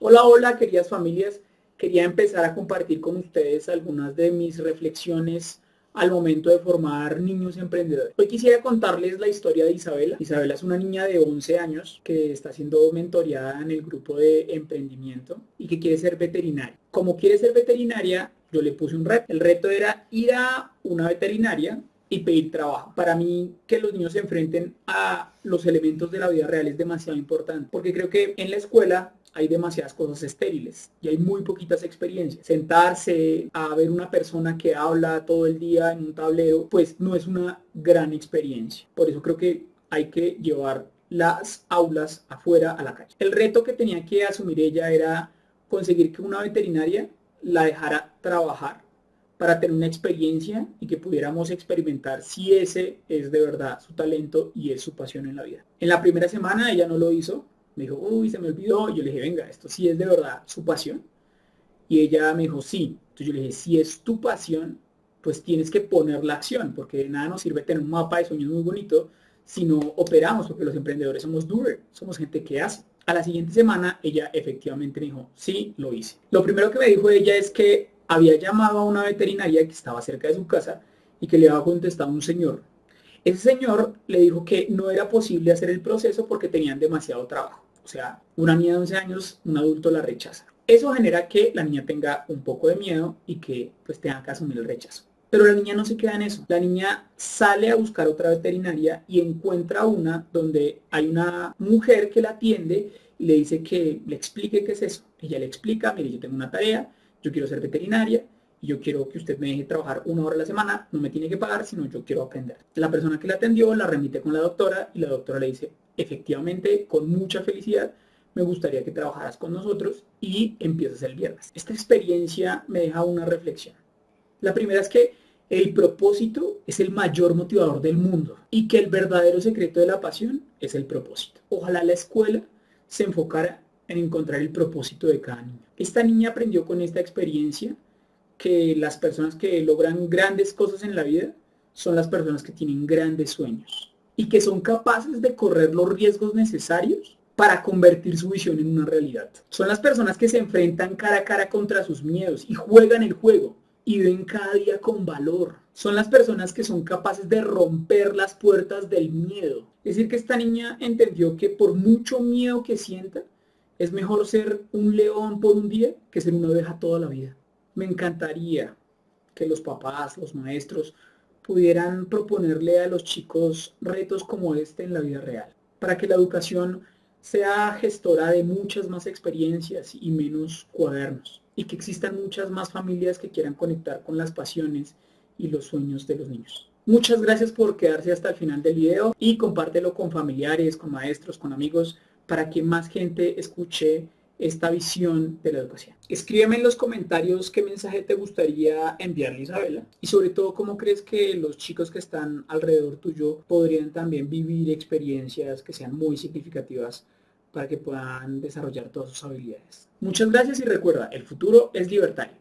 Hola, hola queridas familias. Quería empezar a compartir con ustedes algunas de mis reflexiones al momento de formar niños emprendedores. Hoy quisiera contarles la historia de Isabela. Isabela es una niña de 11 años que está siendo mentoreada en el grupo de emprendimiento y que quiere ser veterinaria. Como quiere ser veterinaria, yo le puse un reto. El reto era ir a una veterinaria y pedir trabajo. Para mí que los niños se enfrenten a los elementos de la vida real es demasiado importante porque creo que en la escuela hay demasiadas cosas estériles y hay muy poquitas experiencias. Sentarse a ver una persona que habla todo el día en un tablero, pues no es una gran experiencia. Por eso creo que hay que llevar las aulas afuera a la calle. El reto que tenía que asumir ella era conseguir que una veterinaria la dejara trabajar para tener una experiencia y que pudiéramos experimentar si ese es de verdad su talento y es su pasión en la vida. En la primera semana ella no lo hizo, me dijo, uy, se me olvidó, yo le dije, venga, esto sí es de verdad su pasión. Y ella me dijo, sí. Entonces yo le dije, si es tu pasión, pues tienes que poner la acción, porque de nada nos sirve tener un mapa de sueños muy bonito si no operamos, porque los emprendedores somos doer, somos gente que hace. A la siguiente semana ella efectivamente me dijo, sí, lo hice. Lo primero que me dijo ella es que había llamado a una veterinaria que estaba cerca de su casa y que le había contestado un señor. Ese señor le dijo que no era posible hacer el proceso porque tenían demasiado trabajo. O sea, una niña de 11 años, un adulto la rechaza. Eso genera que la niña tenga un poco de miedo y que pues tenga que asumir el rechazo. Pero la niña no se queda en eso. La niña sale a buscar otra veterinaria y encuentra una donde hay una mujer que la atiende y le dice que le explique qué es eso. Ella le explica, mire, yo tengo una tarea, yo quiero ser veterinaria y yo quiero que usted me deje trabajar una hora a la semana, no me tiene que pagar, sino yo quiero aprender. La persona que la atendió la remite con la doctora y la doctora le dice, efectivamente, con mucha felicidad, me gustaría que trabajaras con nosotros y empiezas el viernes. Esta experiencia me deja una reflexión. La primera es que el propósito es el mayor motivador del mundo y que el verdadero secreto de la pasión es el propósito. Ojalá la escuela se enfocara en encontrar el propósito de cada niño. Esta niña aprendió con esta experiencia que las personas que logran grandes cosas en la vida son las personas que tienen grandes sueños y que son capaces de correr los riesgos necesarios para convertir su visión en una realidad. Son las personas que se enfrentan cara a cara contra sus miedos y juegan el juego y ven cada día con valor. Son las personas que son capaces de romper las puertas del miedo. Es decir, que esta niña entendió que por mucho miedo que sienta, es mejor ser un león por un día que ser una oveja toda la vida. Me encantaría que los papás, los maestros, pudieran proponerle a los chicos retos como este en la vida real, para que la educación sea gestora de muchas más experiencias y menos cuadernos, y que existan muchas más familias que quieran conectar con las pasiones y los sueños de los niños. Muchas gracias por quedarse hasta el final del video y compártelo con familiares, con maestros, con amigos, para que más gente escuche esta visión de la educación. Escríbeme en los comentarios qué mensaje te gustaría enviarle Isabela y sobre todo cómo crees que los chicos que están alrededor tuyo podrían también vivir experiencias que sean muy significativas para que puedan desarrollar todas sus habilidades. Muchas gracias y recuerda, el futuro es libertario.